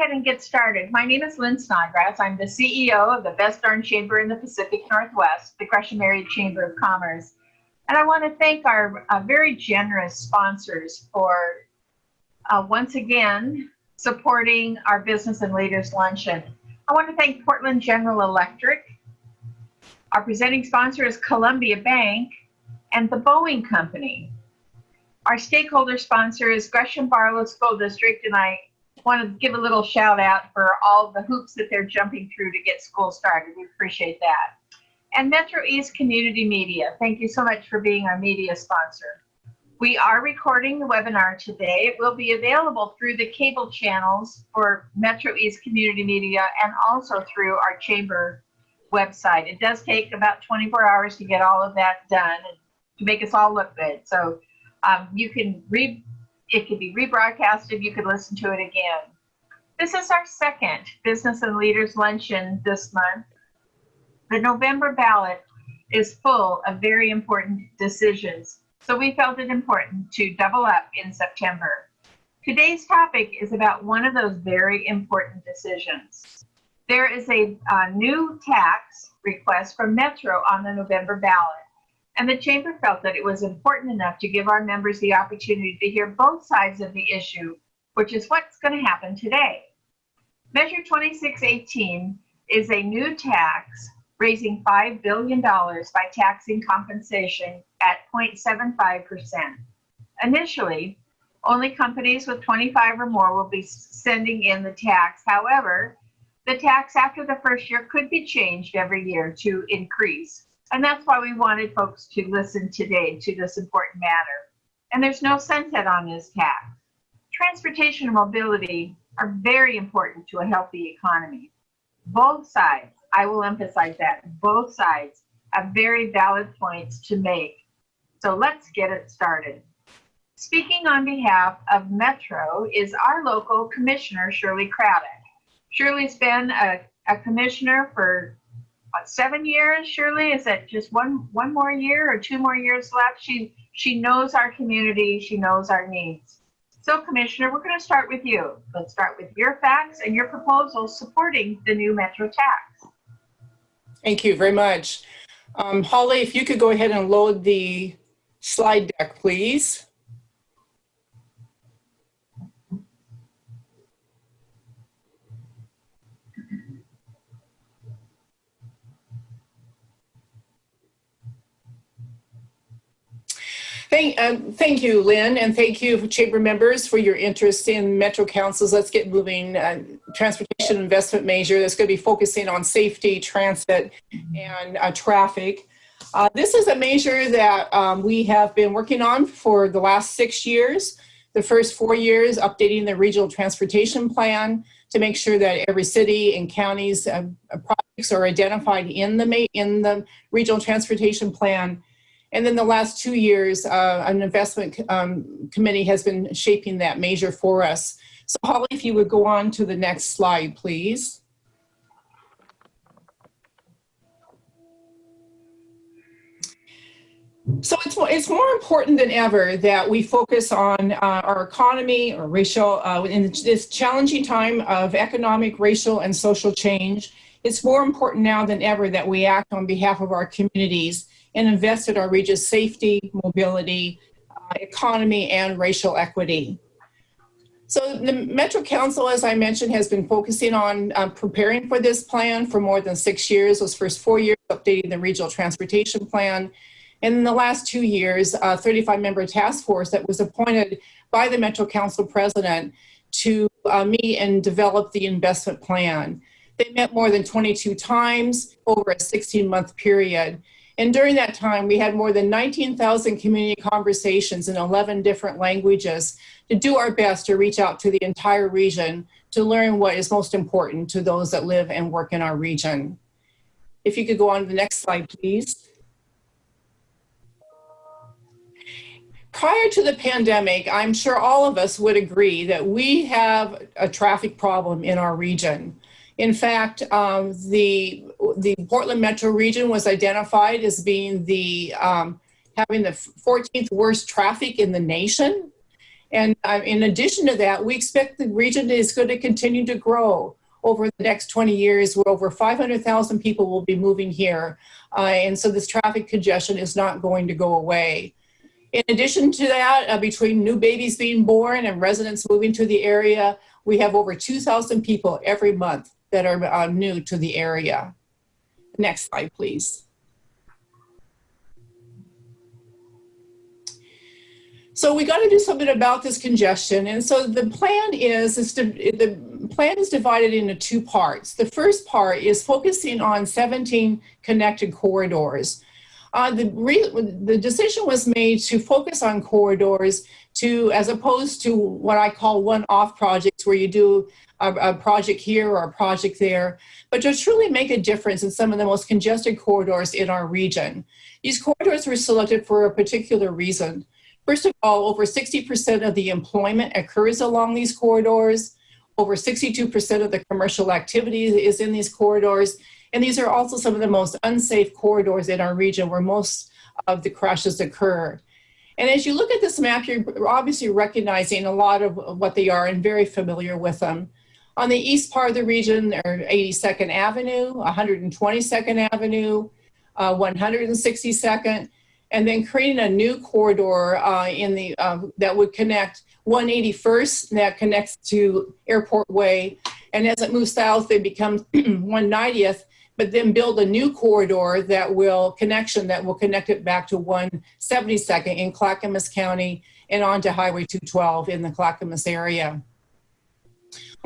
ahead and get started. My name is Lynn Snodgrass. I'm the CEO of the best darn chamber in the Pacific Northwest, the Gresham Area Chamber of Commerce. And I want to thank our uh, very generous sponsors for uh, once again supporting our Business and Leaders Luncheon. I want to thank Portland General Electric. Our presenting sponsor is Columbia Bank and the Boeing Company. Our stakeholder sponsor is Gresham Barlow School District, and I want to give a little shout out for all the hoops that they're jumping through to get school started. We appreciate that. And Metro East Community Media, thank you so much for being our media sponsor. We are recording the webinar today. It will be available through the cable channels for Metro East Community Media and also through our chamber website. It does take about 24 hours to get all of that done and to make us all look good. So um, you can read, it could be rebroadcasted, you could listen to it again. This is our second Business and Leaders Luncheon this month. The November ballot is full of very important decisions so we felt it important to double up in September. Today's topic is about one of those very important decisions. There is a, a new tax request from Metro on the November ballot, and the Chamber felt that it was important enough to give our members the opportunity to hear both sides of the issue, which is what's going to happen today. Measure 2618 is a new tax raising $5 billion by taxing compensation at 0.75%. Initially, only companies with 25 or more will be sending in the tax. However, the tax after the first year could be changed every year to increase. And that's why we wanted folks to listen today to this important matter. And there's no sunset on this tax. Transportation and mobility are very important to a healthy economy. Both sides I will emphasize that both sides have very valid points to make. So let's get it started. Speaking on behalf of Metro is our local commissioner, Shirley Craddock. Shirley's been a, a commissioner for what, seven years, Shirley? Is that just one one more year or two more years left? She she knows our community, she knows our needs. So Commissioner, we're going to start with you. Let's start with your facts and your proposals supporting the new Metro tax. Thank you very much. Um, Holly, if you could go ahead and load the slide deck, please. Thank, um, thank you, Lynn, and thank you, Chamber members, for your interest in Metro Council's Let's Get Moving uh, Transportation Investment Measure that's going to be focusing on safety, transit, and uh, traffic. Uh, this is a measure that um, we have been working on for the last six years. The first four years, updating the regional transportation plan to make sure that every city and counties uh, projects are identified in the, in the regional transportation plan and then the last two years, uh, an investment um, committee has been shaping that measure for us. So Holly, if you would go on to the next slide, please. So it's, it's more important than ever that we focus on uh, our economy or racial, uh, in this challenging time of economic, racial, and social change. It's more important now than ever that we act on behalf of our communities and invest in our region's safety, mobility, uh, economy, and racial equity. So the Metro Council, as I mentioned, has been focusing on um, preparing for this plan for more than six years, those first four years updating the regional transportation plan. And in the last two years, a 35 member task force that was appointed by the Metro Council president to uh, meet and develop the investment plan. They met more than 22 times over a 16 month period. And during that time, we had more than 19,000 community conversations in 11 different languages to do our best to reach out to the entire region to learn what is most important to those that live and work in our region. If you could go on to the next slide, please. Prior to the pandemic, I'm sure all of us would agree that we have a traffic problem in our region. In fact, um, the, the Portland metro region was identified as being the, um, having the 14th worst traffic in the nation. And uh, in addition to that, we expect the region is going to continue to grow over the next 20 years, where over 500,000 people will be moving here. Uh, and so this traffic congestion is not going to go away. In addition to that, uh, between new babies being born and residents moving to the area, we have over 2,000 people every month that are uh, new to the area. Next slide, please. So we got to do something about this congestion. And so the plan is, is to, the plan is divided into two parts. The first part is focusing on 17 connected corridors. Uh, the, the decision was made to focus on corridors to, as opposed to what I call one-off projects where you do a, a, project here or a project there, but to truly make a difference in some of the most congested corridors in our region. These corridors were selected for a particular reason. First of all, over 60% of the employment occurs along these corridors. Over 62% of the commercial activity is in these corridors. And these are also some of the most unsafe corridors in our region where most of the crashes occur. And as you look at this map, you're obviously recognizing a lot of what they are and very familiar with them. On the east part of the region, are 82nd Avenue, 122nd Avenue, uh, 162nd, and then creating a new corridor uh, in the uh, that would connect 181st that connects to Airport Way, and as it moves south, it becomes 190th but then build a new corridor that will connection that will connect it back to 172nd in Clackamas County and onto Highway 212 in the Clackamas area.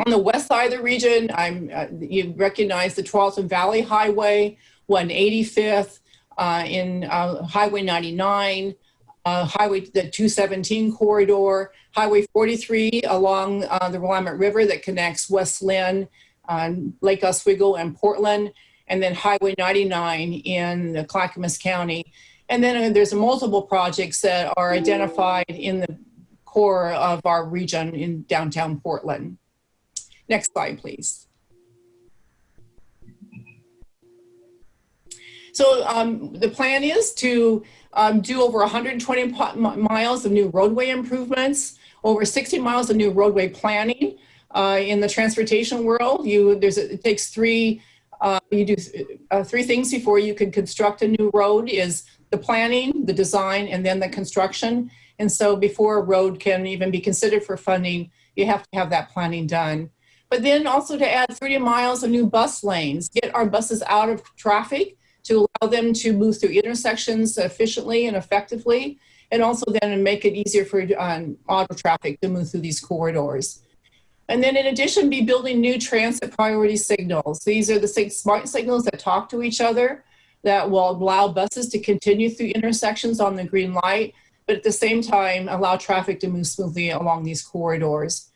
On the west side of the region, I'm, uh, you recognize the Tualatin Valley Highway, 185th, uh, in uh, Highway 99, uh, Highway the 217 corridor, Highway 43 along uh, the Willamette River that connects West Linn, uh, Lake Oswego, and Portland, and then Highway 99 in Clackamas County. And then there's multiple projects that are identified in the core of our region in downtown Portland. Next slide, please. So um, the plan is to um, do over 120 miles of new roadway improvements, over 60 miles of new roadway planning. Uh, in the transportation world, you there's it takes three uh, you do uh, three things before you can construct a new road is the planning, the design, and then the construction. And so before a road can even be considered for funding, you have to have that planning done. But then also to add 30 miles of new bus lanes, get our buses out of traffic to allow them to move through intersections efficiently and effectively, and also then make it easier for um, auto traffic to move through these corridors. And then in addition, be building new transit priority signals. These are the smart signals that talk to each other that will allow buses to continue through intersections on the green light, but at the same time, allow traffic to move smoothly along these corridors.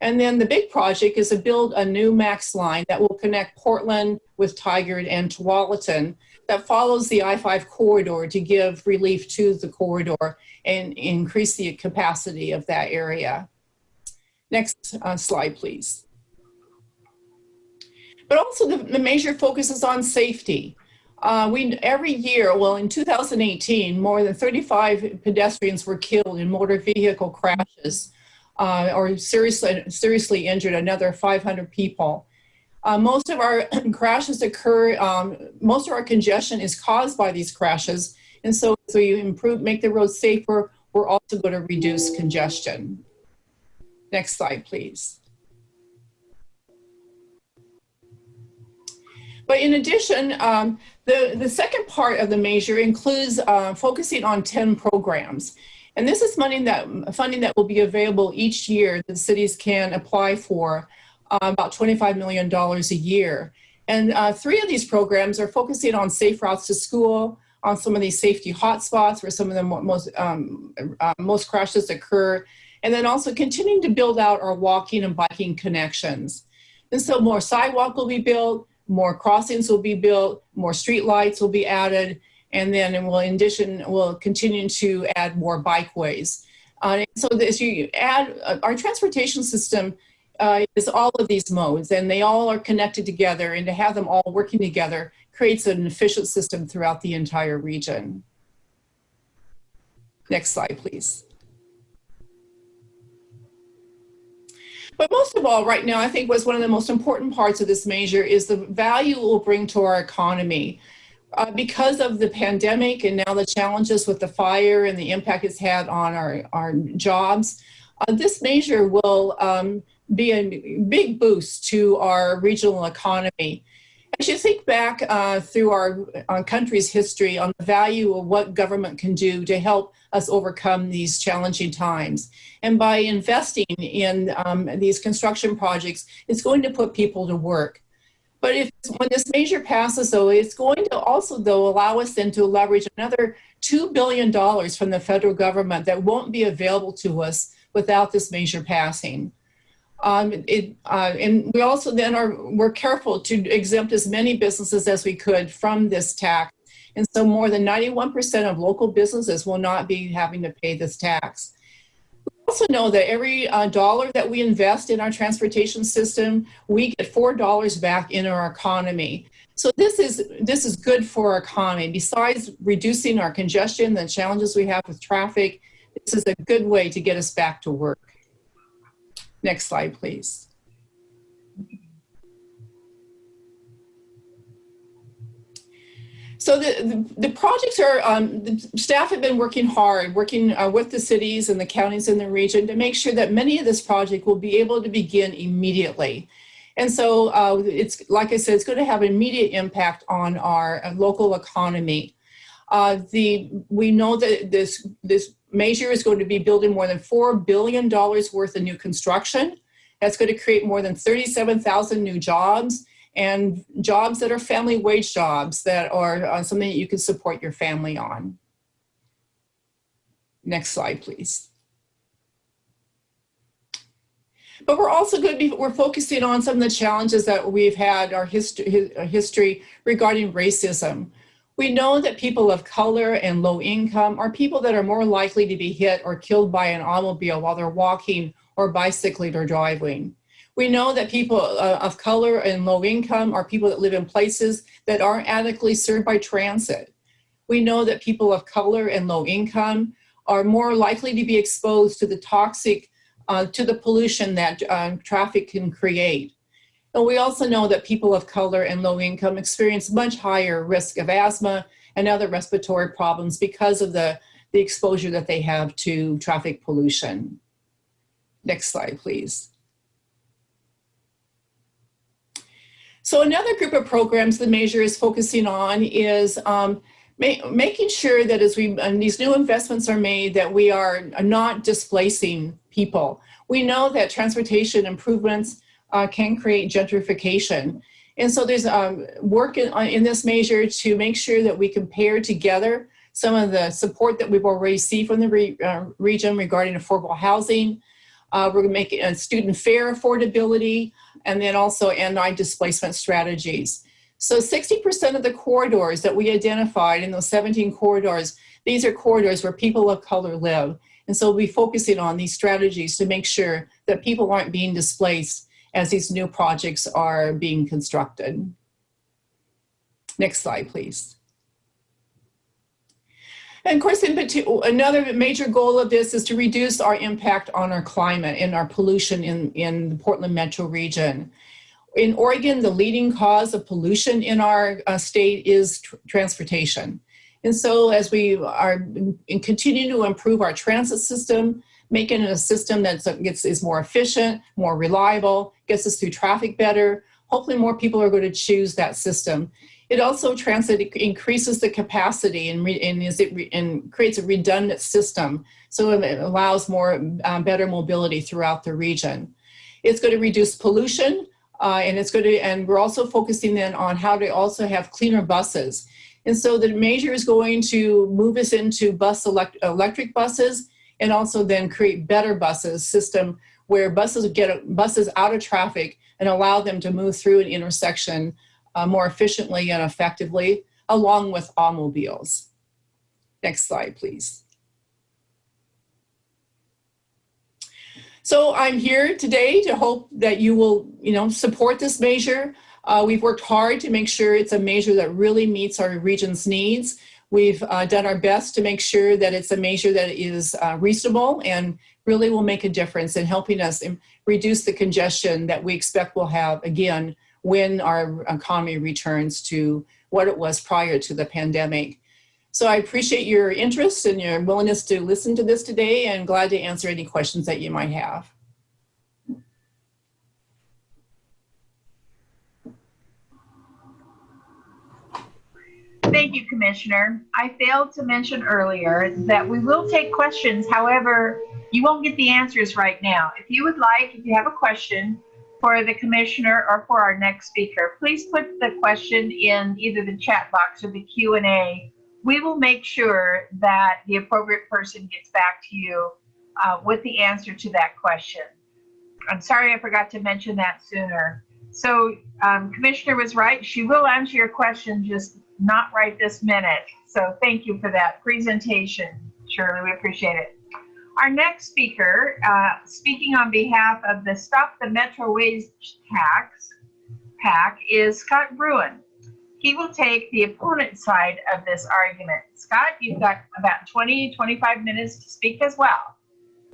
And then the big project is to build a new MAX line that will connect Portland with Tigard and Tualatin that follows the I-5 corridor to give relief to the corridor and increase the capacity of that area. Next uh, slide, please. But also the, the focus is on safety. Uh, we every year, well, in 2018, more than 35 pedestrians were killed in motor vehicle crashes uh, or seriously, seriously injured another 500 people. Uh, most of our crashes occur, um, most of our congestion is caused by these crashes. And so, so you improve, make the roads safer, we're also going to reduce congestion. Next slide, please. But in addition, um, the, the second part of the measure includes uh, focusing on 10 programs. And this is money that, funding that will be available each year that cities can apply for, uh, about $25 million a year. And uh, three of these programs are focusing on safe routes to school, on some of these safety hotspots where some of the most, um, uh, most crashes occur, and then also continuing to build out our walking and biking connections. And so more sidewalk will be built, more crossings will be built, more street lights will be added, and then we'll, in addition, we'll continue to add more bikeways. Uh, so as you add, uh, our transportation system uh, is all of these modes, and they all are connected together, and to have them all working together creates an efficient system throughout the entire region. Next slide, please. But most of all, right now, I think what's one of the most important parts of this measure is the value it will bring to our economy. Uh, because of the pandemic and now the challenges with the fire and the impact it's had on our, our jobs, uh, this measure will um, be a big boost to our regional economy. As you think back uh, through our, our country's history on the value of what government can do to help us overcome these challenging times. And by investing in um, these construction projects, it's going to put people to work. But if when this measure passes, though, it's going to also, though, allow us then to leverage another $2 billion from the federal government that won't be available to us without this measure passing. Um, it, uh, and we also then are, we're careful to exempt as many businesses as we could from this tax. And so more than 91% of local businesses will not be having to pay this tax also know that every uh, dollar that we invest in our transportation system, we get four dollars back in our economy. So this is this is good for our economy. Besides reducing our congestion, the challenges we have with traffic, this is a good way to get us back to work. Next slide, please. So the, the, the, projects are, um, the staff have been working hard, working uh, with the cities and the counties in the region to make sure that many of this project will be able to begin immediately. And so uh, it's, like I said, it's going to have immediate impact on our uh, local economy. Uh, the, we know that this, this measure is going to be building more than $4 billion worth of new construction. That's going to create more than 37,000 new jobs and jobs that are family wage jobs that are uh, something that you can support your family on. Next slide, please. But we're also going to be, we're focusing on some of the challenges that we've had our history, history regarding racism. We know that people of color and low income are people that are more likely to be hit or killed by an automobile while they're walking or bicycling or driving. We know that people uh, of color and low income are people that live in places that aren't adequately served by transit. We know that people of color and low income are more likely to be exposed to the toxic, uh, to the pollution that uh, traffic can create. And we also know that people of color and low income experience much higher risk of asthma and other respiratory problems because of the, the exposure that they have to traffic pollution. Next slide, please. So another group of programs the measure is focusing on is um, ma making sure that as we and these new investments are made that we are not displacing people. We know that transportation improvements uh, can create gentrification. And so there's um, work in, uh, in this measure to make sure that we compare together some of the support that we've already seen from the re, uh, region regarding affordable housing. Uh, we're going to make it student fare affordability, and then also anti-displacement strategies. So 60% of the corridors that we identified in those 17 corridors, these are corridors where people of color live. And so we'll be focusing on these strategies to make sure that people aren't being displaced as these new projects are being constructed. Next slide, please. And of course, in particular, another major goal of this is to reduce our impact on our climate and our pollution in, in the Portland metro region. In Oregon, the leading cause of pollution in our uh, state is tr transportation. And so as we are continuing to improve our transit system, making it a system that gets, is more efficient, more reliable, gets us through traffic better, hopefully more people are going to choose that system. It also transit increases the capacity and, and, is it and creates a redundant system. So it allows more um, better mobility throughout the region. It's going to reduce pollution uh, and it's going to, and we're also focusing then on how to also have cleaner buses. And so the measure is going to move us into bus elect electric buses and also then create better buses system where buses get buses out of traffic and allow them to move through an intersection uh, more efficiently and effectively, along with automobiles. Next slide, please. So I'm here today to hope that you will, you know, support this measure. Uh, we've worked hard to make sure it's a measure that really meets our region's needs. We've uh, done our best to make sure that it's a measure that is uh, reasonable and really will make a difference in helping us reduce the congestion that we expect we'll have again when our economy returns to what it was prior to the pandemic. So I appreciate your interest and your willingness to listen to this today and glad to answer any questions that you might have. Thank you, Commissioner. I failed to mention earlier that we will take questions. However, you won't get the answers right now. If you would like, if you have a question for the commissioner or for our next speaker, please put the question in either the chat box or the Q and A. We will make sure that the appropriate person gets back to you uh, with the answer to that question. I'm sorry I forgot to mention that sooner. So um, Commissioner was right. She will answer your question, just not right this minute. So thank you for that presentation, Shirley. We appreciate it. Our next speaker, uh, speaking on behalf of the Stop the Metro Wage Tax PAC, is Scott Bruun. He will take the opponent side of this argument. Scott, you've got about 20, 25 minutes to speak as well.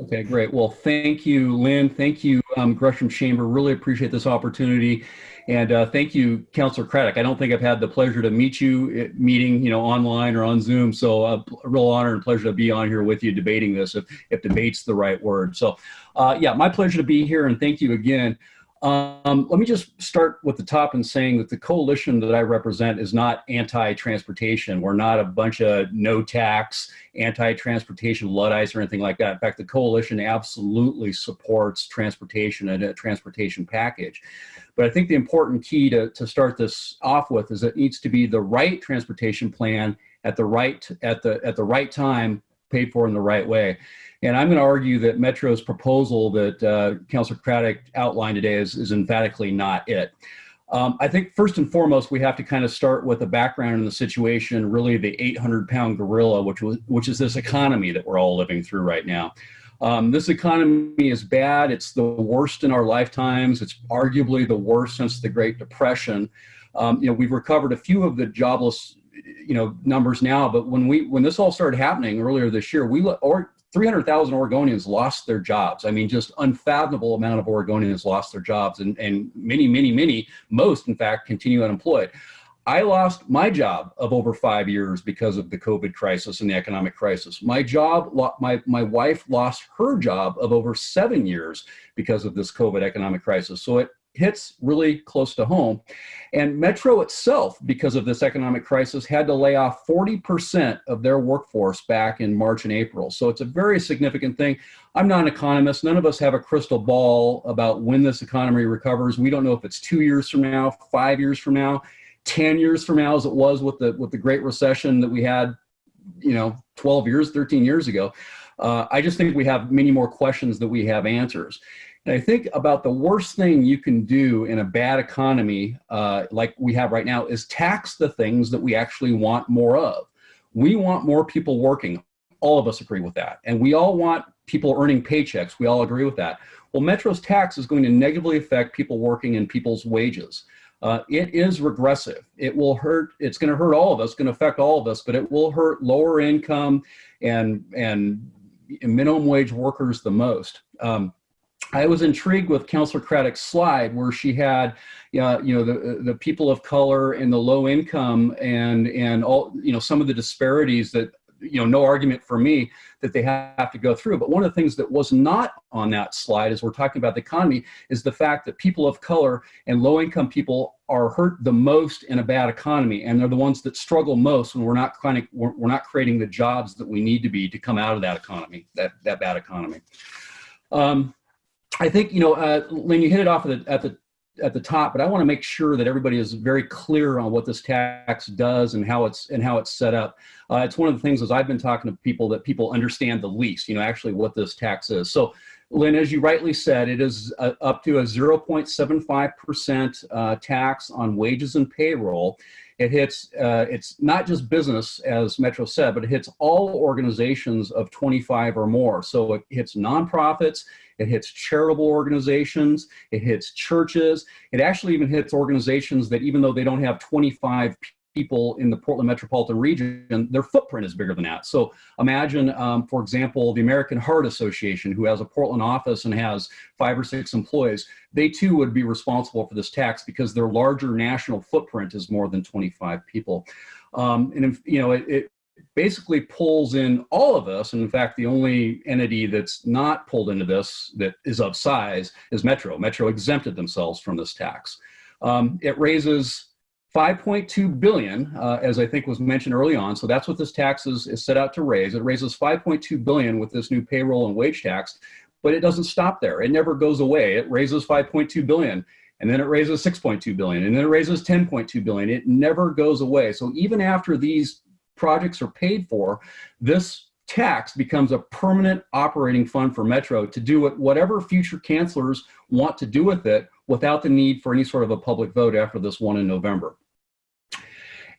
Okay, great. Well, thank you, Lynn. Thank you, um, Gresham Chamber. Really appreciate this opportunity. And uh, thank you, Councillor Craddock. I don't think I've had the pleasure to meet you meeting, you know, online or on Zoom. So uh, a real honor and pleasure to be on here with you debating this, if, if debate's the right word. So uh, yeah, my pleasure to be here and thank you again. Um, let me just start with the top and saying that the coalition that I represent is not anti-transportation. We're not a bunch of no tax, anti-transportation Luddites or anything like that. In fact, the coalition absolutely supports transportation and a transportation package. But I think the important key to, to start this off with is it needs to be the right transportation plan at the right at the at the right time, paid for in the right way. And I'm going to argue that Metro's proposal that uh, Councillor Craddock outlined today is, is emphatically not it. Um, I think first and foremost, we have to kind of start with the background in the situation, really the 800 pound gorilla, which, was, which is this economy that we're all living through right now. Um, this economy is bad. It's the worst in our lifetimes. It's arguably the worst since the Great Depression. Um, you know, we've recovered a few of the jobless, you know, numbers now, but when we when this all started happening earlier this year, we or 300,000 Oregonians lost their jobs. I mean, just unfathomable amount of Oregonians lost their jobs, and and many, many, many, most in fact, continue unemployed. I lost my job of over five years because of the COVID crisis and the economic crisis. My job, my, my wife lost her job of over seven years because of this COVID economic crisis. So it hits really close to home. And Metro itself, because of this economic crisis, had to lay off 40% of their workforce back in March and April. So it's a very significant thing. I'm not an economist. None of us have a crystal ball about when this economy recovers. We don't know if it's two years from now, five years from now. 10 years from now as it was with the with the great recession that we had you know 12 years 13 years ago uh, i just think we have many more questions that we have answers and i think about the worst thing you can do in a bad economy uh, like we have right now is tax the things that we actually want more of. We want more people working. All of us agree with that. And we all want people earning paychecks. We all agree with that. Well metro's tax is going to negatively affect people working and people's wages. Uh, it is regressive. It will hurt, it's gonna hurt all of us, gonna affect all of us, but it will hurt lower income and, and minimum wage workers the most. Um, I was intrigued with Councillor Craddock's slide where she had, uh, you know, the, the people of color and the low income and, and all, you know, some of the disparities that you know, no argument for me that they have to go through. But one of the things that was not on that slide as we're talking about the economy is the fact that people of color and low income people are hurt the most in a bad economy. And they're the ones that struggle most when we're not of, we're, we're not creating the jobs that we need to be to come out of that economy, that, that bad economy. Um, I think, you know, uh, Lynn, you hit it off at the, at the at the top, but I want to make sure that everybody is very clear on what this tax does and how it's and how it's set up. Uh, it's one of the things as I've been talking to people that people understand the least, you know, actually what this tax is. So, Lynn, as you rightly said, it is uh, up to a 0.75% uh, tax on wages and payroll. It hits, uh, it's not just business, as Metro said, but it hits all organizations of 25 or more. So it hits nonprofits, it hits charitable organizations, it hits churches. It actually even hits organizations that even though they don't have 25 people in the Portland metropolitan region, their footprint is bigger than that. So imagine, um, for example, the American Heart Association, who has a Portland office and has five or six employees, they too would be responsible for this tax because their larger national footprint is more than 25 people. Um, and, if, you know, it, it basically pulls in all of us. And in fact, the only entity that's not pulled into this that is of size is Metro. Metro exempted themselves from this tax. Um, it raises 5.2 billion, uh, as I think was mentioned early on. So that's what this tax is, is set out to raise. It raises 5.2 billion with this new payroll and wage tax, but it doesn't stop there. It never goes away. It raises 5.2 billion and then it raises 6.2 billion and then it raises 10.2 billion. It never goes away. So even after these projects are paid for, this tax becomes a permanent operating fund for Metro to do what whatever future cancelors want to do with it without the need for any sort of a public vote after this one in November.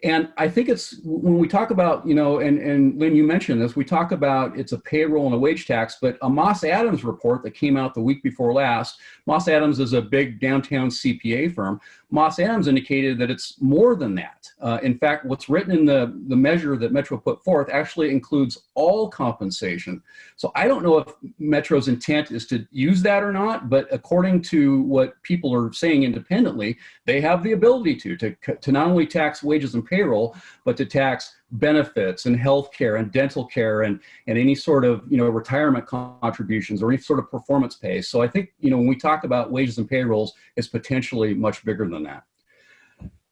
And I think it's when we talk about, you know, and, and Lynn, you mentioned this, we talk about it's a payroll and a wage tax, but a Moss Adams report that came out the week before last, Moss Adams is a big downtown CPA firm. Moss Adams indicated that it's more than that. Uh, in fact, what's written in the, the measure that Metro put forth actually includes all compensation. So I don't know if Metro's intent is to use that or not, but according to what people are saying independently, they have the ability to, to, to not only tax wages and payroll, but to tax benefits and health care and dental care and, and any sort of, you know, retirement contributions or any sort of performance pay. So I think, you know, when we talk about wages and payrolls, it's potentially much bigger than that.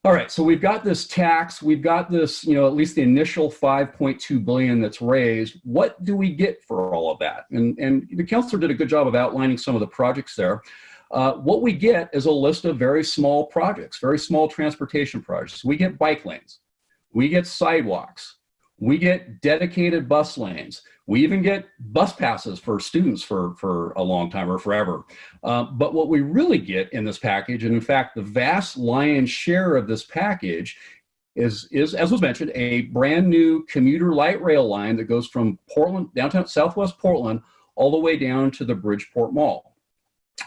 All right, so we've got this tax, we've got this, you know, at least the initial 5.2 billion that's raised. What do we get for all of that? And, and the councilor did a good job of outlining some of the projects there. Uh, what we get is a list of very small projects, very small transportation projects. We get bike lanes, we get sidewalks, we get dedicated bus lanes, we even get bus passes for students for, for a long time or forever. Uh, but what we really get in this package, and in fact, the vast lion's share of this package is, is, as was mentioned, a brand new commuter light rail line that goes from Portland, downtown Southwest Portland, all the way down to the Bridgeport Mall.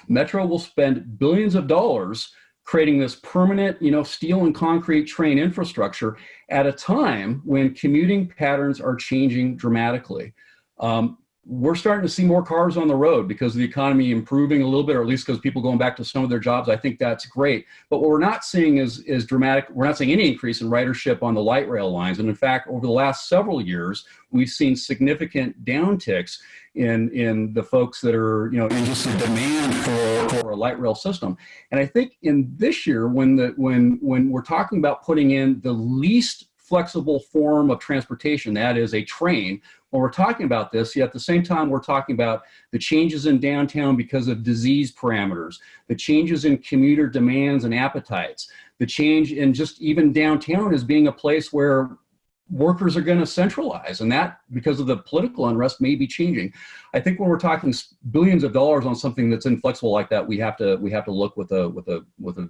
Metro will spend billions of dollars creating this permanent, you know, steel and concrete train infrastructure at a time when commuting patterns are changing dramatically. Um, we're starting to see more cars on the road because of the economy improving a little bit, or at least because people going back to some of their jobs. I think that's great. But what we're not seeing is, is dramatic. We're not seeing any increase in ridership on the light rail lines. And in fact, over the last several years, we've seen significant downticks in, in the folks that are, you know, in just the demand for, for a light rail system. And I think in this year, when, the, when, when we're talking about putting in the least flexible form of transportation, that is a train, when we're talking about this, yet at the same time, we're talking about the changes in downtown because of disease parameters, the changes in commuter demands and appetites, the change in just even downtown as being a place where workers are going to centralize and that because of the political unrest may be changing. I think when we're talking billions of dollars on something that's inflexible like that we have to we have to look with a with a with a,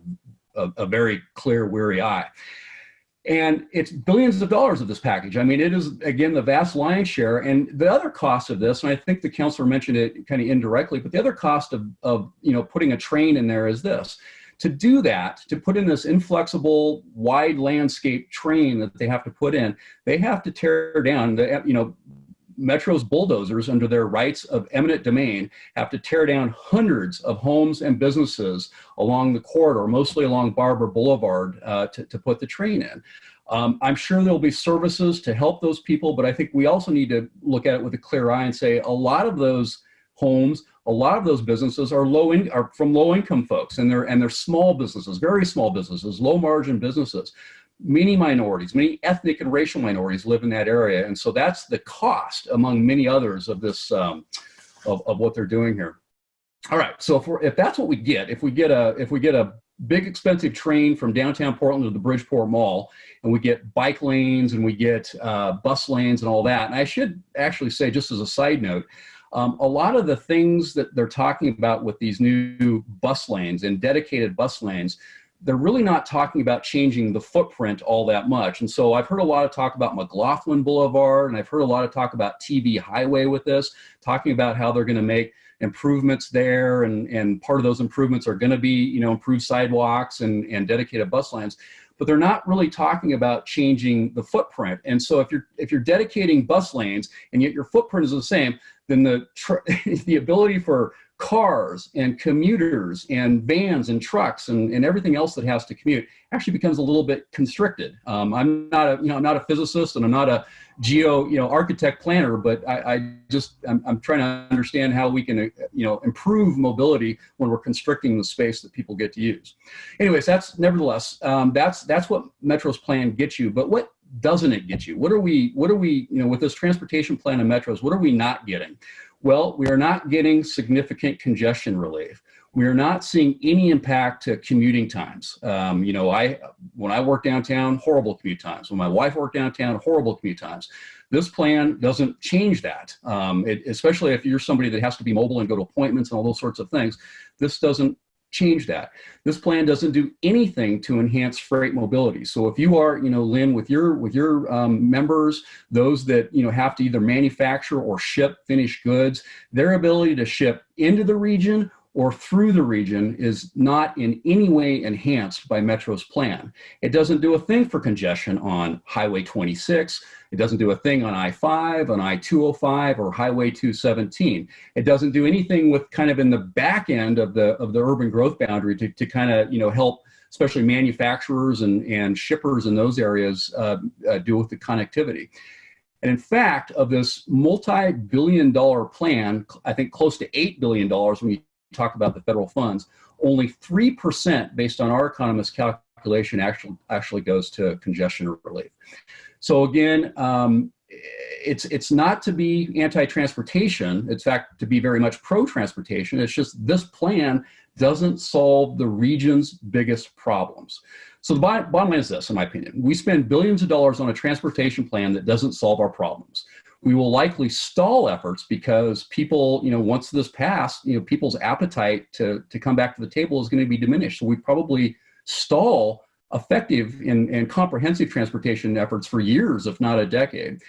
a, a very clear weary eye and it's billions of dollars of this package. I mean, it is, again, the vast lion's share. And the other cost of this, and I think the counselor mentioned it kind of indirectly, but the other cost of, of you know, putting a train in there is this. To do that, to put in this inflexible, wide landscape train that they have to put in, they have to tear down, the, you know, Metro's bulldozers, under their rights of eminent domain, have to tear down hundreds of homes and businesses along the corridor, mostly along Barbur Boulevard, uh, to, to put the train in. Um, I'm sure there'll be services to help those people, but I think we also need to look at it with a clear eye and say a lot of those homes, a lot of those businesses are low in, are from low income folks and they're and they're small businesses, very small businesses, low margin businesses many minorities, many ethnic and racial minorities live in that area. And so that's the cost among many others of this, um, of, of what they're doing here. All right, so if, we're, if that's what we get, if we get a, if we get a big expensive train from downtown Portland to the Bridgeport Mall, and we get bike lanes and we get uh, bus lanes and all that. And I should actually say, just as a side note, um, a lot of the things that they're talking about with these new bus lanes and dedicated bus lanes, they're really not talking about changing the footprint all that much. And so I've heard a lot of talk about McLoughlin Boulevard, and I've heard a lot of talk about TV Highway with this, talking about how they're going to make improvements there, and, and part of those improvements are going to be, you know, improved sidewalks and, and dedicated bus lanes. But they're not really talking about changing the footprint. And so if you're if you're dedicating bus lanes and yet your footprint is the same, then the the ability for cars and commuters and vans and trucks and, and everything else that has to commute actually becomes a little bit constricted. Um, I'm not a, you know, I'm not a physicist and I'm not a geo, you know, architect planner, but I, I just, I'm, I'm, trying to understand how we can, you know, improve mobility when we're constricting the space that people get to use. Anyways, that's nevertheless, um, that's, that's what Metro's plan gets you. But what doesn't it get you? What are we, what are we, you know, with this transportation plan of Metros, what are we not getting? Well, we are not getting significant congestion relief. We are not seeing any impact to commuting times. Um, you know, I when I work downtown, horrible commute times. When my wife worked downtown, horrible commute times. This plan doesn't change that, um, it, especially if you're somebody that has to be mobile and go to appointments and all those sorts of things. This doesn't change that. This plan doesn't do anything to enhance freight mobility. So if you are, you know, Lynn, with your with your um, members, those that you know have to either manufacture or ship finished goods, their ability to ship into the region or through the region is not in any way enhanced by Metro's plan. It doesn't do a thing for congestion on Highway 26. It doesn't do a thing on I-5, on I-205, or Highway 217. It doesn't do anything with kind of in the back end of the of the urban growth boundary to, to kind of you know help especially manufacturers and, and shippers in those areas uh, uh, deal with the connectivity. And in fact, of this multi-billion dollar plan, I think close to $8 billion when you talk about the federal funds, only 3% based on our economist calculation actually, actually goes to congestion relief. So again, um, it's it's not to be anti-transportation. In fact, to be very much pro-transportation. It's just this plan doesn't solve the region's biggest problems. So the bottom line is this, in my opinion. We spend billions of dollars on a transportation plan that doesn't solve our problems we will likely stall efforts because people, you know, once this passed, you know, people's appetite to, to come back to the table is going to be diminished. So we probably stall effective and, and comprehensive transportation efforts for years, if not a decade.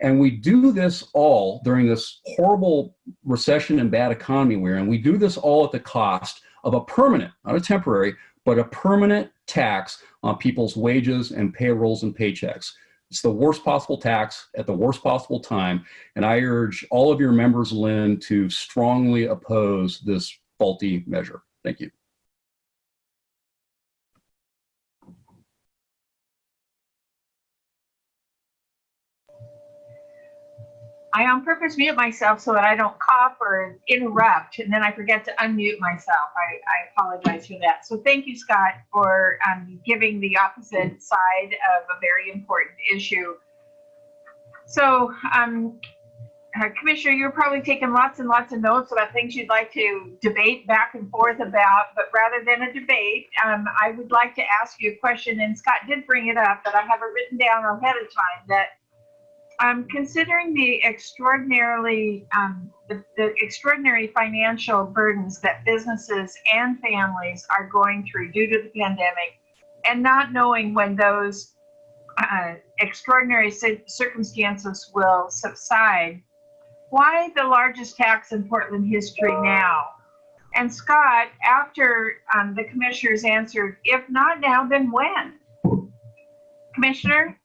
And we do this all during this horrible recession and bad economy we're in. We do this all at the cost of a permanent, not a temporary, but a permanent tax on people's wages and payrolls and paychecks. It's the worst possible tax at the worst possible time. And I urge all of your members, Lynn, to strongly oppose this faulty measure. Thank you. I on purpose mute myself so that I don't cough or interrupt, and then I forget to unmute myself. I, I apologize for that. So thank you, Scott, for um, giving the opposite side of a very important issue. So, um, uh, Commissioner, you're probably taking lots and lots of notes about things you'd like to debate back and forth about, but rather than a debate, um, I would like to ask you a question, and Scott did bring it up, but I have it written down ahead of time that um, considering the extraordinarily um, the, the, extraordinary financial burdens that businesses and families are going through due to the pandemic, and not knowing when those uh, extraordinary circumstances will subside, why the largest tax in Portland history now? And Scott, after um, the commissioners answered, if not now, then when? Commissioner?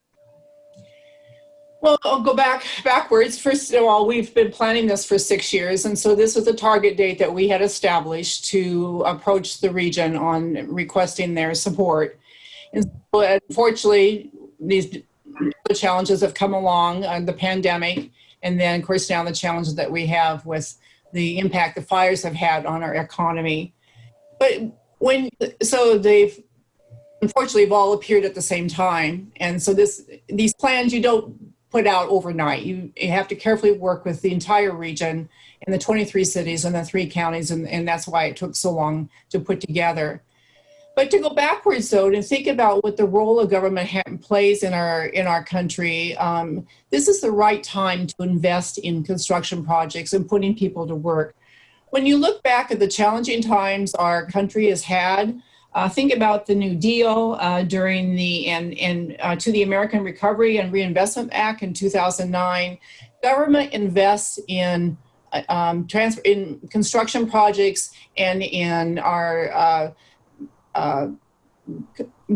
Well, I'll go back backwards. First of all, we've been planning this for six years, and so this was a target date that we had established to approach the region on requesting their support. And so, unfortunately, these challenges have come along, uh, the pandemic, and then, of course, now the challenges that we have with the impact the fires have had on our economy. But when, so they've unfortunately have all appeared at the same time, and so this these plans you don't put out overnight. You, you have to carefully work with the entire region and the 23 cities and the three counties, and, and that's why it took so long to put together. But to go backwards though, to think about what the role of government plays in our in our country, um, this is the right time to invest in construction projects and putting people to work. When you look back at the challenging times our country has had, uh, think about the New Deal uh, during the and and uh, to the American Recovery and Reinvestment Act in 2009. Government invests in uh, um, trans- in construction projects and in our uh, uh,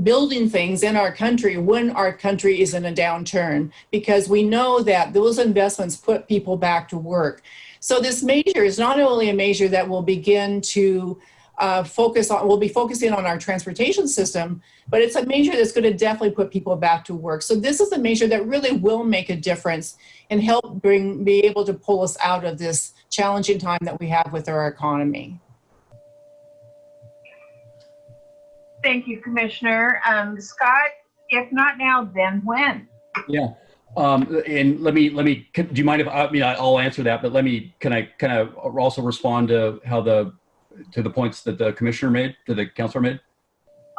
building things in our country when our country is in a downturn because we know that those investments put people back to work. So this measure is not only a measure that will begin to uh, focus on, we'll be focusing on our transportation system, but it's a measure that's going to definitely put people back to work. So this is a measure that really will make a difference and help bring, be able to pull us out of this challenging time that we have with our economy. Thank you, Commissioner. Um, Scott, if not now, then when? Yeah. Um, and let me, let me, do you mind if, I mean, I'll answer that, but let me, can I kind of also respond to how the, to the points that the commissioner made, to the counselor made?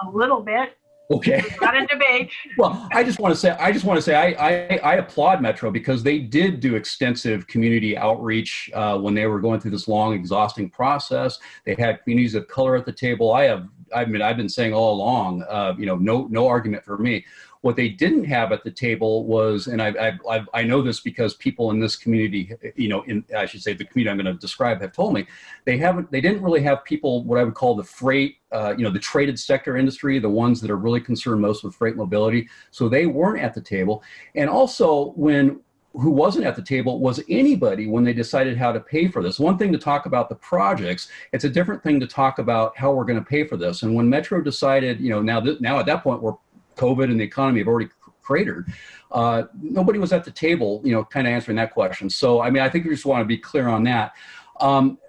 A little bit, Okay. not a debate. Well, I just want to say, I just want to say, I, I, I applaud Metro because they did do extensive community outreach uh, when they were going through this long, exhausting process. They had communities of color at the table. I have, I mean, I've been saying all along, uh, you know, no, no argument for me. What they didn't have at the table was, and I, I, I, know this because people in this community, you know, in I should say the community I'm going to describe have told me, they haven't, they didn't really have people what I would call the freight, uh, you know, the traded sector industry, the ones that are really concerned most with freight mobility. So they weren't at the table. And also when who wasn't at the table was anybody when they decided how to pay for this. One thing to talk about the projects, it's a different thing to talk about how we're going to pay for this. And when Metro decided, you know, now that now at that point we're COVID and the economy have already cratered. Uh, nobody was at the table, you know, kind of answering that question. So, I mean, I think we just want to be clear on that. Um,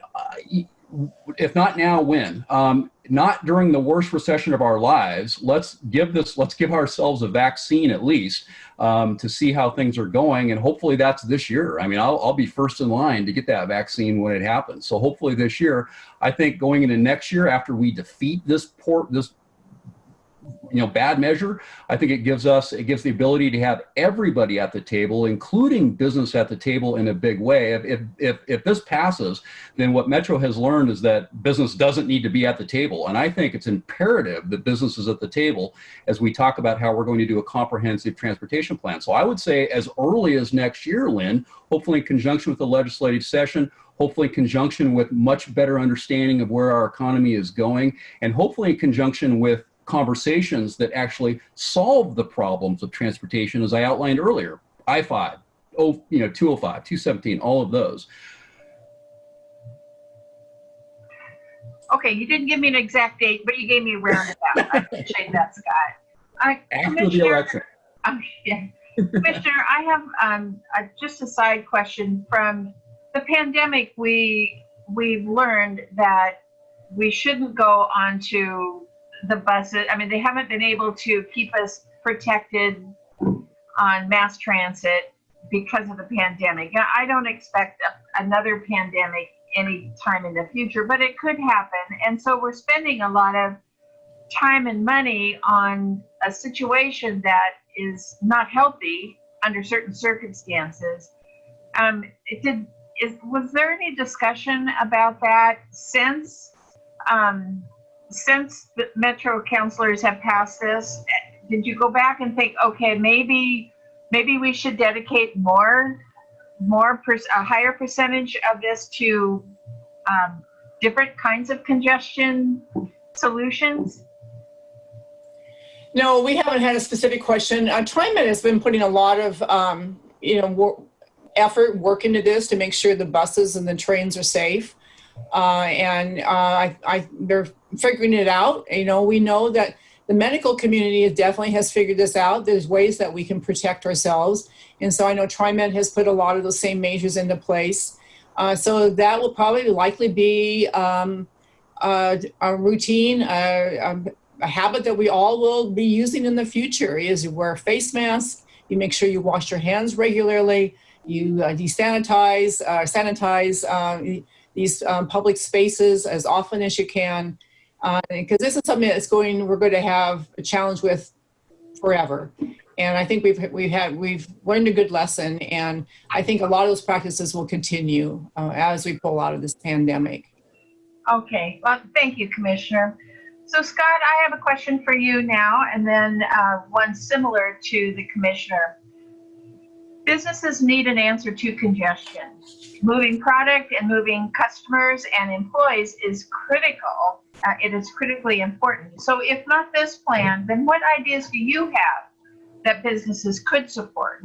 if not now, when? Um, not during the worst recession of our lives. Let's give this, let's give ourselves a vaccine at least um, to see how things are going. And hopefully that's this year. I mean, I'll, I'll be first in line to get that vaccine when it happens. So hopefully this year, I think going into next year after we defeat this port, this you know bad measure i think it gives us it gives the ability to have everybody at the table including business at the table in a big way. If if if, this passes then what metro has learned is that business doesn't need to be at the table. And i think it's imperative that business is at the table as we talk about how we're going to do a comprehensive transportation plan. So i would say as early as next year lynn hopefully in conjunction with the legislative session hopefully in conjunction with much better understanding of where our economy is going and hopefully in conjunction with conversations that actually solve the problems of transportation, as I outlined earlier. I-5, oh, you know, 205, 217, all of those. Okay, you didn't give me an exact date, but you gave me a roundabout. I appreciate that, Scott. I- After the election. Um, yeah. Commissioner, I have um, a, just a side question. From the pandemic, we we've learned that we shouldn't go onto the buses. I mean, they haven't been able to keep us protected on mass transit because of the pandemic. I don't expect a, another pandemic any time in the future, but it could happen. And so we're spending a lot of time and money on a situation that is not healthy under certain circumstances. Um, it did, is, was there any discussion about that since, um, since the Metro counselors have passed this? Did you go back and think, okay, maybe, maybe we should dedicate more, more, a higher percentage of this to um, different kinds of congestion solutions? No, we haven't had a specific question. Uh, TriMet has been putting a lot of, um, you know, wor- effort, work into this to make sure the buses and the trains are safe. Uh, and uh, I, I, they're figuring it out. You know, we know that the medical community definitely has figured this out. There's ways that we can protect ourselves. And so I know TriMet has put a lot of those same measures into place. Uh, so that will probably likely be um, uh, a routine, um, a habit that we all will be using in the future is you wear face masks, you make sure you wash your hands regularly, you uh, desanitize, uh, sanitize uh, these um, public spaces as often as you can. Because this is something that's going, we're going to have a challenge with forever. And I think we've we've had we've learned a good lesson, and I think a lot of those practices will continue uh, as we pull out of this pandemic. Okay, well, thank you, Commissioner. So Scott, I have a question for you now, and then uh, one similar to the Commissioner. Businesses need an answer to congestion. Moving product and moving customers and employees is critical. Uh, it is critically important. So if not this plan, then what ideas do you have that businesses could support?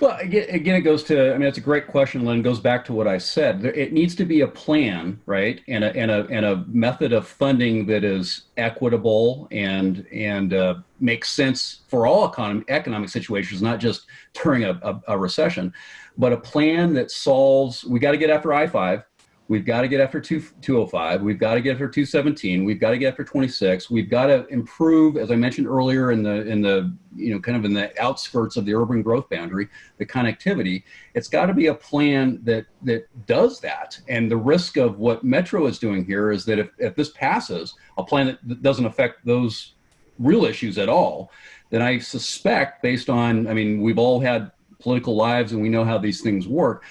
Well, again, it goes to, I mean, it's a great question, Lynn. It goes back to what I said. It needs to be a plan, right? And a, and a, and a method of funding that is equitable and, and uh, makes sense for all economy, economic situations, not just during a, a, a recession, but a plan that solves, we got to get after I-5. We've got to get after 2, 205. We've got to get after 217. We've got to get after 26. We've got to improve, as I mentioned earlier, in the in the you know kind of in the outskirts of the urban growth boundary, the connectivity. It's got to be a plan that that does that. And the risk of what Metro is doing here is that if, if this passes, a plan that doesn't affect those real issues at all, then I suspect, based on, I mean, we've all had political lives and we know how these things work.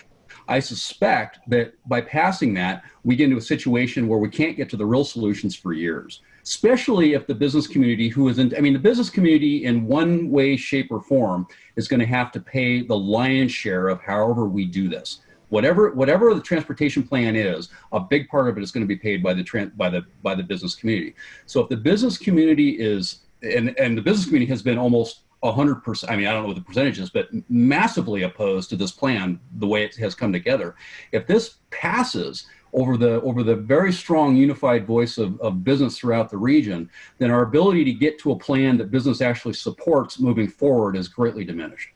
I suspect that by passing that, we get into a situation where we can't get to the real solutions for years, especially if the business community who isn't, I mean, the business community in one way, shape, or form is going to have to pay the lion's share of however we do this. Whatever, whatever the transportation plan is, a big part of it is going to be paid by the by the by the business community. So if the business community is and and the business community has been almost 100%, I mean, I don't know what the percentage is, but massively opposed to this plan, the way it has come together. If this passes over the, over the very strong unified voice of, of business throughout the region, then our ability to get to a plan that business actually supports moving forward is greatly diminished.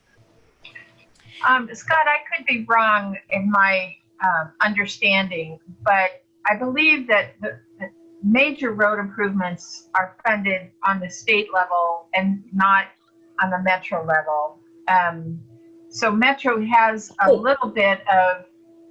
Um, Scott, I could be wrong in my um, understanding, but I believe that the, the major road improvements are funded on the state level and not on the metro level. Um, so Metro has a little bit of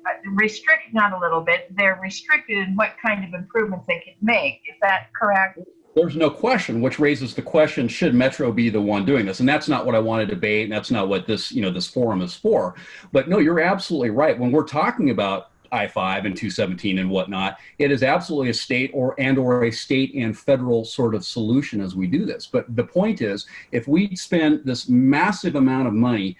uh, restrict, not a little bit, they're restricted in what kind of improvements they can make. Is that correct? There's no question, which raises the question: Should Metro be the one doing this? And that's not what I want to debate, and that's not what this, you know, this forum is for. But no, you're absolutely right. When we're talking about I-5 and 217 and whatnot, it is absolutely a state or and or a state and federal sort of solution as we do this. But the point is, if we spend this massive amount of money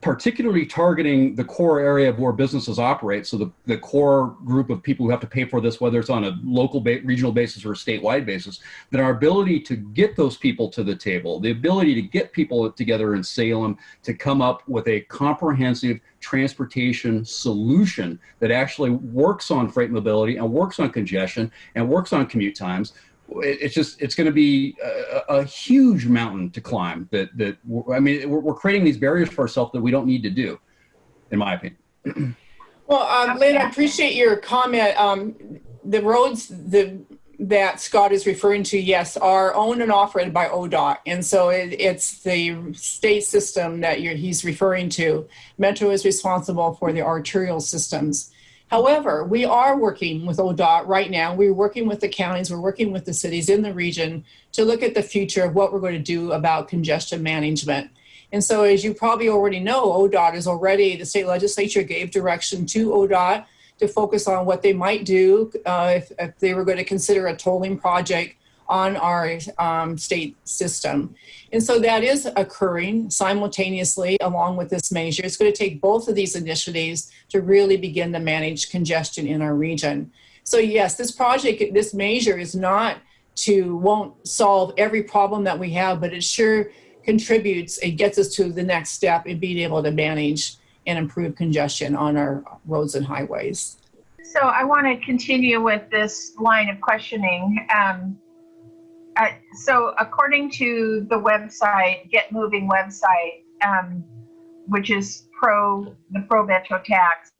particularly targeting the core area of where businesses operate. So the, the core group of people who have to pay for this, whether it's on a local, ba- regional basis or a statewide basis, then our ability to get those people to the table, the ability to get people together in Salem to come up with a comprehensive transportation solution that actually works on freight mobility and works on congestion and works on commute times it's just it's going to be a, a huge mountain to climb that that i mean we're, we're creating these barriers for ourselves that we don't need to do in my opinion Well, um, Lynn, I appreciate your comment. Um, the roads the, that Scott is referring to, yes, are owned and operated by ODOT. And so it, it's the state system that he's referring to. Metro is responsible for the arterial systems. However, we are working with ODOT right now. We're working with the counties, we're working with the cities in the region to look at the future of what we're going to do about congestion management. And so, as you probably already know, ODOT is already, the state legislature gave direction to ODOT to focus on what they might do uh, if, if they were going to consider a tolling project on our um, state system. And so that is occurring simultaneously along with this measure. It's going to take both of these initiatives to really begin to manage congestion in our region. So yes, this project, this measure is not to, won't solve every problem that we have, but it sure contributes, it gets us to the next step in being able to manage and improve congestion on our roads and highways. So I want to continue with this line of questioning. Um, so according to the website, Get Moving website, um, which is pro the pro Metro tax,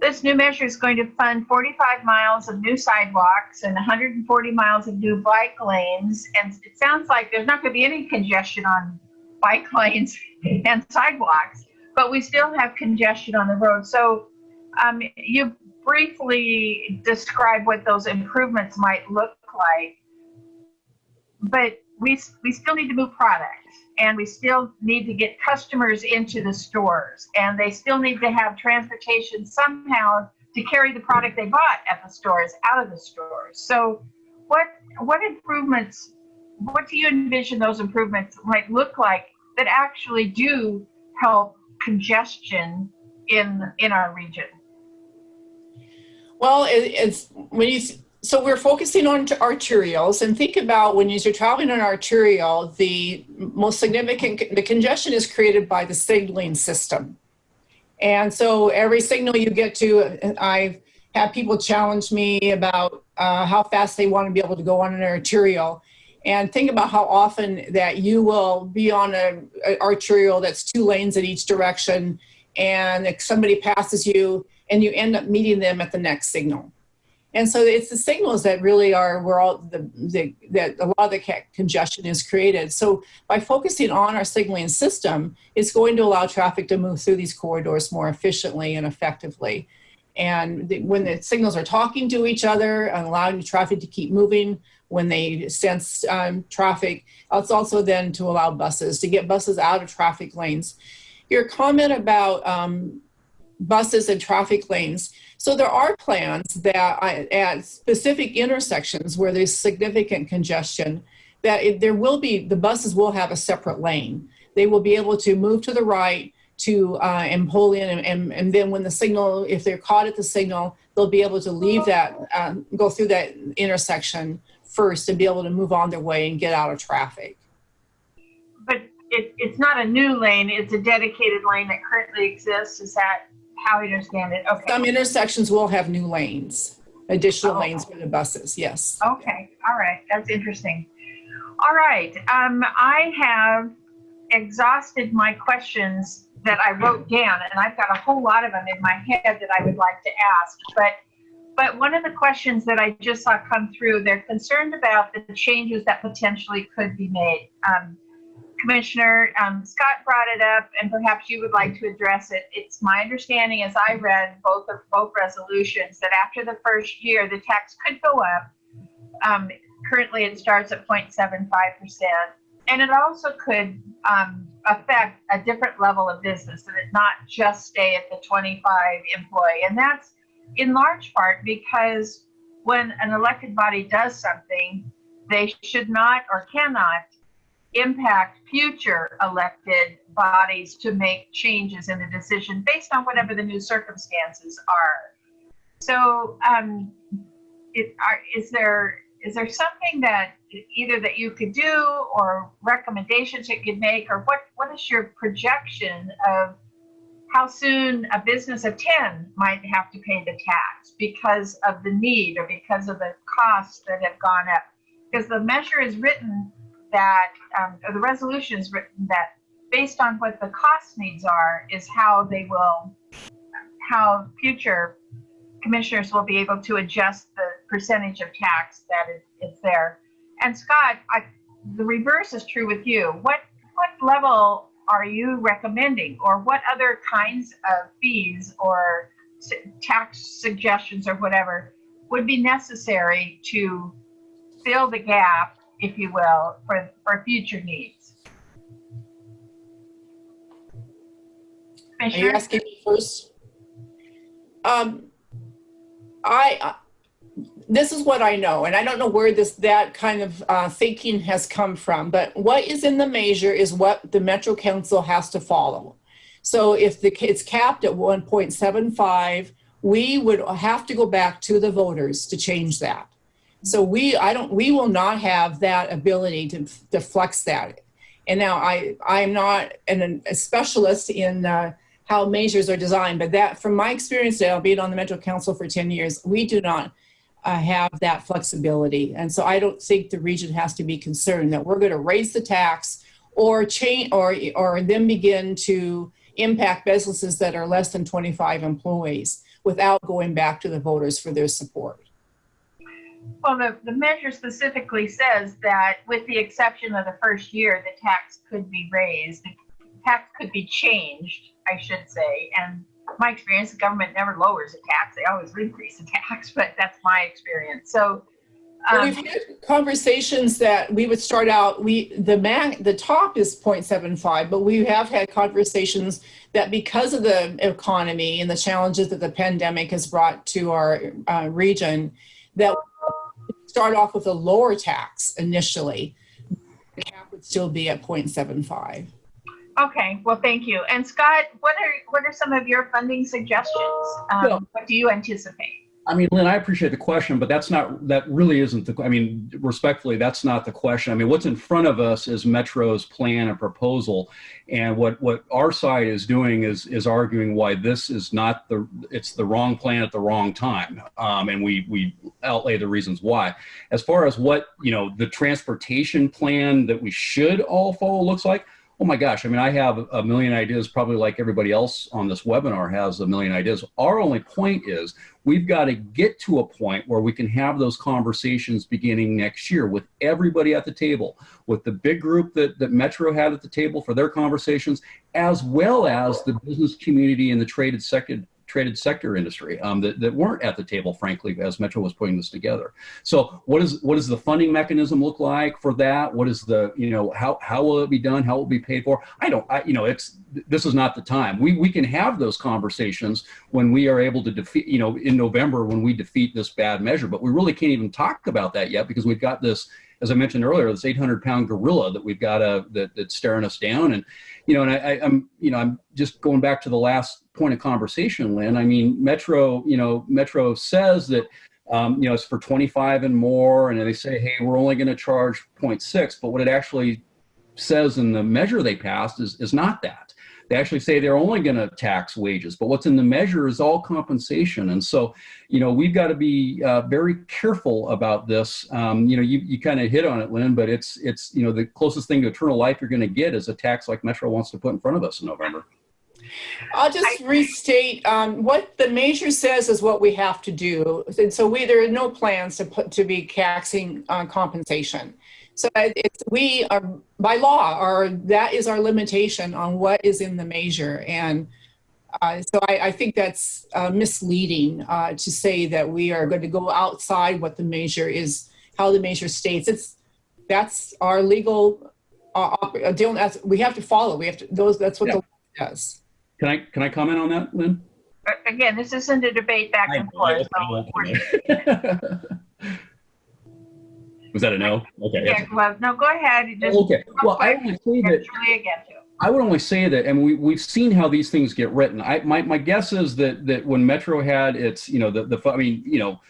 this new measure is going to fund 45 miles of new sidewalks and 140 miles of new bike lanes. And it sounds like there's not going to be any congestion on bike lanes and sidewalks, but we still have congestion on the road. So um, you briefly describe what those improvements might look like, but we, we still need to move product and we still need to get customers into the stores and they still need to have transportation somehow to carry the product they bought at the stores out of the stores. So what, what improvements, what do you envision those improvements might look like that actually do help congestion in in our region? Well, it, it's when you so we're focusing on arterials and think about when you're traveling on arterial, the most significant the congestion is created by the signaling system. And so every signal you get to, I've had people challenge me about uh, how fast they want to be able to go on an arterial. And think about how often that you will be on an arterial that's two lanes in each direction, and if somebody passes you, and you end up meeting them at the next signal. And so it's the signals that really are where all the, the that a lot of the congestion is created. So by focusing on our signaling system, it's going to allow traffic to move through these corridors more efficiently and effectively. And the, when the signals are talking to each other and allowing traffic to keep moving, when they sense um, traffic, it's also then to allow buses to get buses out of traffic lanes. Your comment about um, buses and traffic lanes. So there are plans that at specific intersections where there's significant congestion, that it, there will be, the buses will have a separate lane. They will be able to move to the right to uh, and pull in and, and, and, then when the signal, if they're caught at the signal, they'll be able to leave that, um, go through that intersection first and be able to move on their way and get out of traffic. But it, it's not a new lane, it's a dedicated lane that currently exists. Is that how I understand it. Okay. Some intersections will have new lanes, additional Oh. lanes for the buses, yes. Okay. All right. That's interesting. All right. Um, I have exhausted my questions that I wrote down, and I've got a whole lot of them in my head that I would like to ask. But but one of the questions that I just saw come through, they're concerned about the changes that potentially could be made. Um, Commissioner um, Scott brought it up, and perhaps you would like to address it. It's my understanding, as I read both of both resolutions, that after the first year, the tax could go up. Um, currently, it starts at 0.75 percent, and it also could um, affect a different level of business, and it not just stay at the 25 employee. And that's in large part because when an elected body does something, they should not or cannot impact future elected bodies to make changes in the decision based on whatever the new circumstances are. So, um, it, are, is there is there something that either that you could do or recommendations you could make, or what what is your projection of how soon a business of 10 might have to pay the tax because of the need or because of the costs that have gone up? Because the measure is written that, um, or the resolution is written that based on what the cost needs are, is how they will, how future commissioners will be able to adjust the percentage of tax that is, is there. And Scott, I, the reverse is true with you. What what level are you recommending, or what other kinds of fees or tax suggestions or whatever would be necessary to fill the gap if you will, for, for future needs. Are you asking me first? Um, I, uh, this is what I know, and I don't know where this that kind of uh, thinking has come from. But what is in the measure is what the Metro Council has to follow. So if the it's capped at 1.75, we would have to go back to the voters to change that. So we, I don't, we will not have that ability to, to flex that. And now I, I'm not an, a specialist in uh, how measures are designed, but that from my experience now, being on the Metro Council for 10 years, we do not uh, have that flexibility. And so I don't think the region has to be concerned that we're going to raise the tax or change or, or then begin to impact businesses that are less than 25 employees without going back to the voters for their support. Well, the, the measure specifically says that with the exception of the first year, the tax could be raised. The tax could be changed, I should say. And my experience, the government never lowers a tax. They always increase the tax, but that's my experience. So um, we've had conversations that we would start out, we the max, the top is 0.75, but we have had conversations that because of the economy and the challenges that the pandemic has brought to our uh, region, that start off with a lower tax initially, the cap would still be at 0.75. Okay, well, thank you. And Scott, what are, what are some of your funding suggestions? Um, what do you anticipate? I mean, Lynn, I appreciate the question, but that's not, that really isn't the, I mean, respectfully, that's not the question. I mean, what's in front of us is Metro's plan and proposal. And what, what our side is doing is, is arguing why this is not the, it's the wrong plan at the wrong time. Um, and we, we outlay the reasons why. As far as what, you know, the transportation plan that we should all follow looks like, oh my gosh, I mean, I have a million ideas, probably like everybody else on this webinar has a million ideas. Our only point is we've got to get to a point where we can have those conversations beginning next year with everybody at the table, with the big group that, that Metro had at the table for their conversations, as well as the business community and the traded sector, traded sector industry um, that, that weren't at the table, frankly, as Metro was putting this together. So what is what does the funding mechanism look like for that? What is the, you know, how, how will it be done? How will it be paid for? I don't, I, you know, it's, this is not the time. We, we can have those conversations when we are able to defeat, you know, in November when we defeat this bad measure, but we really can't even talk about that yet because we've got this, as I mentioned earlier, this 800 pound gorilla that we've got a, that, that's staring us down. And, you know, and I, I, I'm, you know, I'm just going back to the last point of conversation, Lynn. I mean, Metro, you know, Metro says that, um, you know, it's for 25 and more, and they say, hey, we're only going to charge 0.6, but what it actually says in the measure they passed is, is not that. They actually say they're only going to tax wages, but what's in the measure is all compensation. And so, you know, we've got to be uh, very careful about this. Um, you know, you, you kind of hit on it, Lynn, but it's, it's, you know, the closest thing to eternal life you're going to get is a tax like Metro wants to put in front of us in November. I'll just restate, um, what the measure says is what we have to do. And so we, there are no plans to put, to be taxing on compensation. So it's, we are, by law, are, that is our limitation on what is in the measure. And uh, so I, I think that's uh, misleading uh, to say that we are going to go outside what the measure is, how the measure states. It's, that's our legal, uh, uh, we have to follow, we have to, those, that's what Yeah. the law does. Can I, can I comment on that, Lynn? Uh, Again, this isn't a debate back and forth. so we're- Was that a no? Okay. Yeah, well, no, go ahead. You Just Okay. Well, I only say that Julia again too. I would only say that, and we, we've seen how these things get written. I, my, my guess is that, that when Metro had its, you know, the, the, I mean, you know,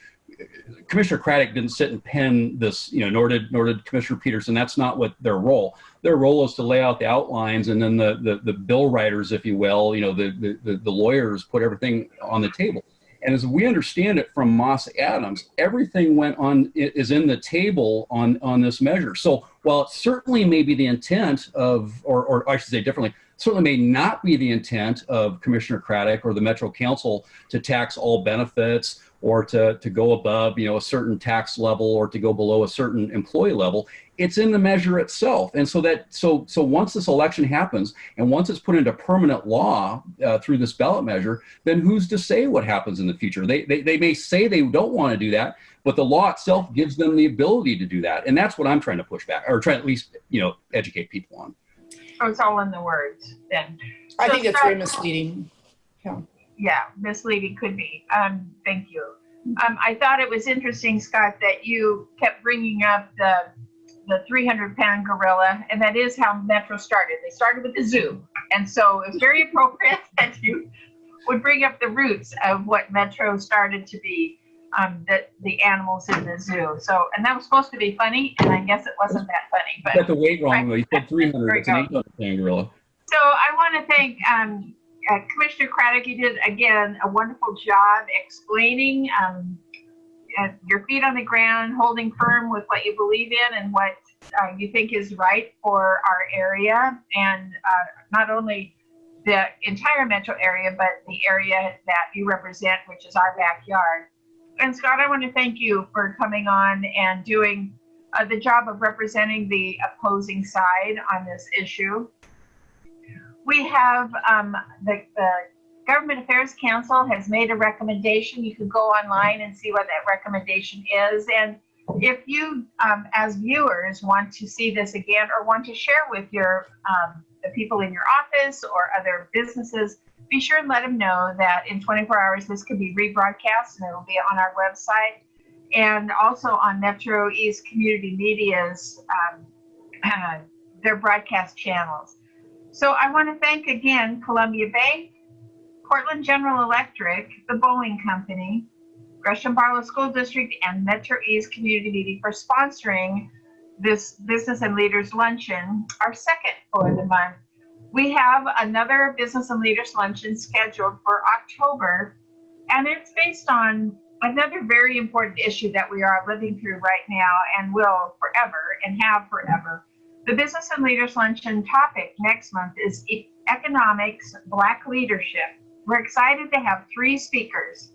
Commissioner Craddock didn't sit and pen this, you know, nor did, nor did Commissioner Peterson. That's not what their role. Their role is to lay out the outlines and then the, the, the bill writers, if you will, you know, the, the- the, lawyers put everything on the table. And as we understand it from Moss Adams, everything went on, is in the table on, on this measure. So while it certainly may be the intent of, or, or I should say differently, certainly may not be the intent of Commissioner Craddock or the Metro Council to tax all benefits or to, to go above, you know, a certain tax level or to go below a certain employee level. It's in the measure itself. And so that, so, so once this election happens and once it's put into permanent law uh, through this ballot measure, then who's to say what happens in the future? They, they, they may say they don't want to do that, but the law itself gives them the ability to do that. And that's what I'm trying to push back or try at least, you know, educate people on. Oh, it's all in the words then. I So think that's very misleading. Yeah, misleading could be. Um, thank you. Um, I thought it was interesting, Scott, that you kept bringing up the the 300 pound gorilla, and that is how Metro started. They started with the zoo, and so it's very appropriate that you would bring up the roots of what Metro started to be, um, the the animals in the zoo. So, and that was supposed to be funny, and I guess it wasn't that funny, You but. got the weight wrong though. You said 300. It's an go. 800 pound gorilla. So I want to thank um, uh, Commissioner Craddock. You did again a wonderful job explaining um, uh, your feet on the ground, holding firm with what you believe in and what uh, you think is right for our area, and uh, not only the entire metro area, but the area that you represent, which is our backyard. And Scott, I want to thank you for coming on and doing uh, the job of representing the opposing side on this issue we have um, the, the Government Affairs Council has made a recommendation. You can go online and see what that recommendation is. And if you, um, as viewers, want to see this again or want to share with your um, the people in your office or other businesses, be sure and let them know that in 24 hours this can be rebroadcast and it will be on our website and also on Metro East Community Media's um, uh, their broadcast channels. So I want to thank again Columbia Bank, Portland General Electric, the Boeing Company, Gresham Barlow School District, and Metro East Community Media for sponsoring this Business and Leaders Luncheon, our second for the month. We have another Business and Leaders Luncheon scheduled for October, and it's based on another very important issue that we are living through right now and will forever and have forever. The Business and Leaders Luncheon topic next month is economics, Black leadership. We're excited to have three speakers.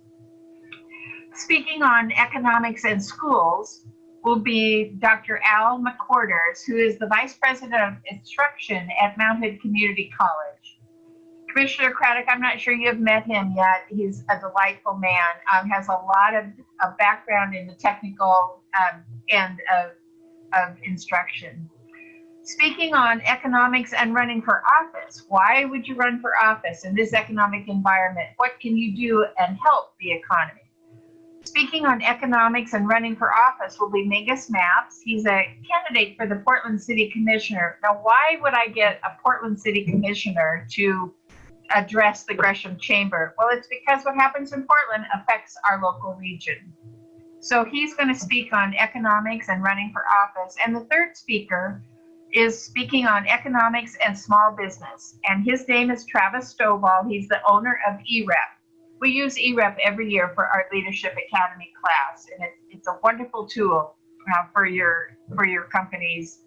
Speaking on economics and schools will be Dr. Al McCorders, who is the Vice President of Instruction at Mount Hood Community College. Commissioner Craddock, I'm not sure you have met him yet. He's a delightful man, um, has a lot of, of background in the technical um, end of, of instruction. Speaking on economics and running for office, why would you run for office in this economic environment? What can you do and help the economy? Speaking on economics and running for office will be Mingus Mapps. He's a candidate for the Portland City Commissioner. Now, why would I get a Portland City Commissioner to address the Gresham Chamber? Well, it's because what happens in Portland affects our local region. So he's going to speak on economics and running for office. And the third speaker is speaking on economics and small business. And his name is Travis Stovall. He's the owner of EREP. We use EREP every year for our Leadership Academy class, and it, it's a wonderful tool uh, for your for your companies.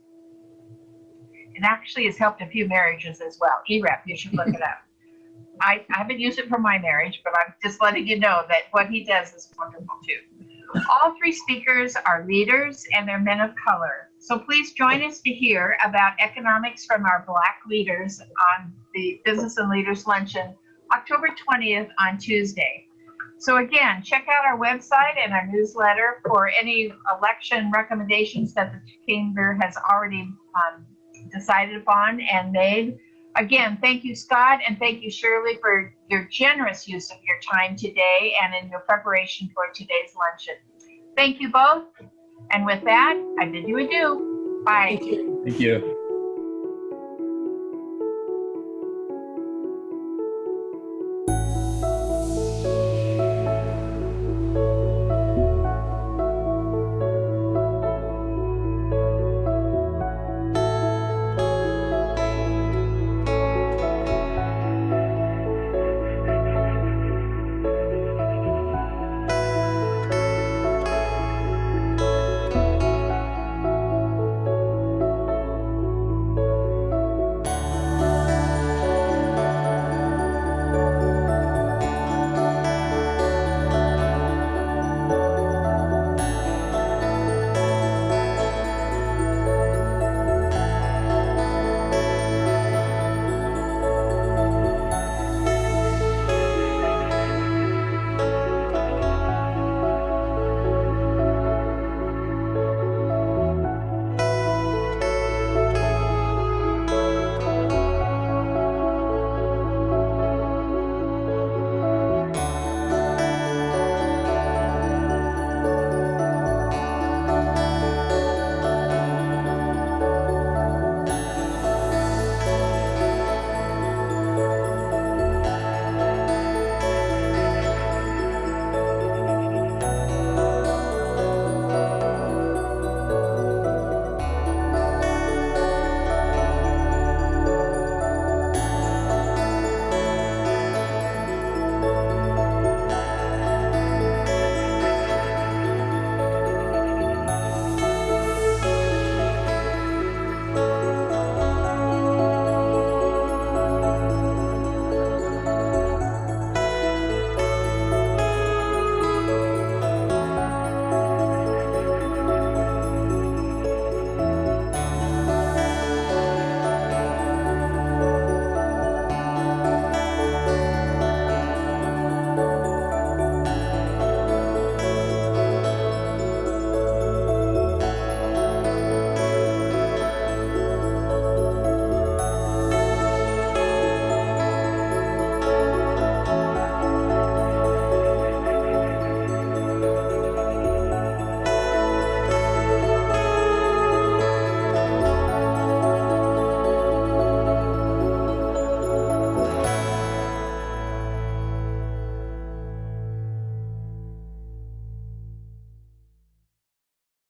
It actually has helped a few marriages as well. EREP, you should look it up. I, I haven't used it for my marriage, but I'm just letting you know that what he does is wonderful too. All three speakers are leaders and they're men of color. So please join us to hear about economics from our Black leaders on the Business and Leaders Luncheon, October 20th on Tuesday. So again, check out our website and our newsletter for any election recommendations that the Chamber has already um, decided upon and made. Again, thank you, Scott, and thank you, Shirley, for your generous use of your time today and in your preparation for today's luncheon. Thank you both. And with that, I bid you adieu. Bye. Thank you. Thank you.